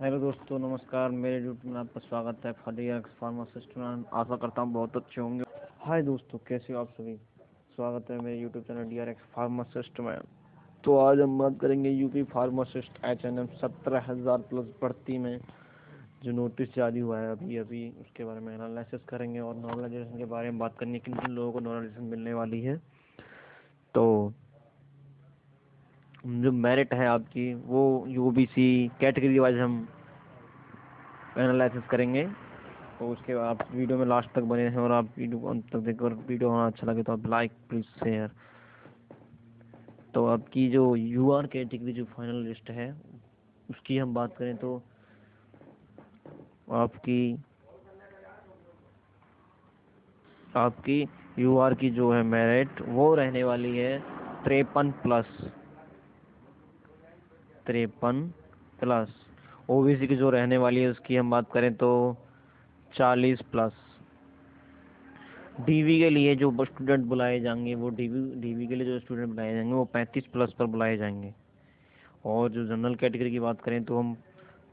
Hello दोस्तों, नमस्कार। मेरे यूट्यूब में आपका स्वागत है। फलिया फार्मासिस्ट में आशा करता हूँ बहुत अच्छे होंगे। हाय दोस्तों, कैसे हो आप सभी? स्वागत है मेरे YouTube channel D R X pharmacist में। तो आज हम बात करेंगे UP pharmacist H N M सत्रह हज़ार प्लस भर्ती में। जो नोटिस जारी हुआ है अभी अभी उसके बारे में एनालिसिस करेंगे और नॉर्मलाइजेशन के बारे में बात करनी किन किन लोगों को नॉर्मलाइजेशन मिलने वाली है। तो जो मेरिट है आपकी, वो U B C category wise हम एनालिसिस करेंगे। तो उसके बाद आप वीडियो में लास्ट तक बने हैं और आप वीडियो को अंत तक देखकर वीडियो होना अच्छा लगे तो आप लाइक प्लीज़ शेयर तो आपकी जो यू आर कैटेगरी जो फाइनल लिस्ट है, उसकी हम बात करें तो आपकी आपकी यू आर की जो है मेरिट वो रहने वाली है तिरपन प्लस तिरपन प्लस ओबीसी की जो रहने वाली है, उसकी हम बात करें तो चालीस प्लस डीवी के लिए जो स्टूडेंट बुलाए जाएँगे, वो डीवी डीवी के लिए जो स्टूडेंट बुलाए जाएँगे, वो पैंतीस प्लस पर बुलाए जाएँगे। और जो जनरल कैटेगरी की बात करें तो हम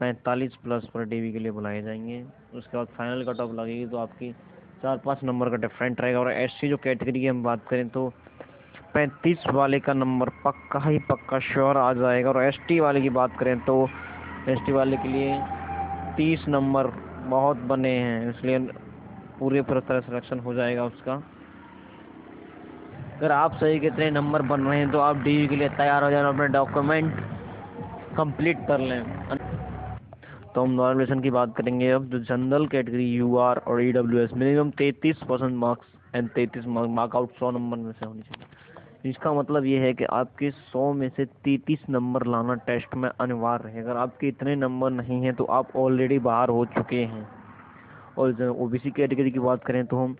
पैंतालीस प्लस पर डीवी के लिए बुलाए जाएँगे। उसके बाद फाइनल कट ऑफ़ लगेगी तो आपकी चार पाँच नंबर का डिफरेंट रहेगा। और एससी जो कैटेगरी की हम बात करें तो पैंतीस वाले का नंबर पक्का ही पक्का श्योर आ जाएगा। और एसटी वाले की बात करें तो एसटी वाले के लिए तीस नंबर बहुत बने हैं, इसलिए पूरे पूरी तरह सिलेक्शन हो जाएगा उसका। अगर आप सही कितने नंबर बन रहे हैं तो आप डी के लिए तैयार हो जाए अपने डॉक्यूमेंट कंप्लीट कर लें। तो हम नॉर्मलेशन की बात करेंगे अब। जो जनरल कैटेगरी यू आर और ई डब्ल्यू एस मिनिमम तैंतीस परसेंट मार्क्स एंड तैंतीस मार्क आउट सौ नंबर में से होनी चाहिए। इसका मतलब ये है कि आपके सौ में से तैतीस नंबर लाना टेस्ट में अनिवार्य है। अगर आपके इतने नंबर नहीं हैं तो आप ऑलरेडी बाहर हो चुके हैं। और ओ बी सी कैटेगरी की बात करें तो हम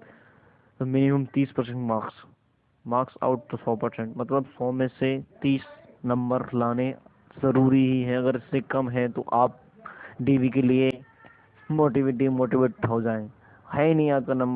तो मिनिमम तीस परसेंट मार्क्स मार्क्स आउट तो सौ परसेंट। मतलब सौ में से तीस नंबर लाने ज़रूरी ही है। अगर इससे कम है तो आप डीवी के लिए मोटिवेट डिमोटिवेट हो जाएँ। है ही नहीं आपका नंबर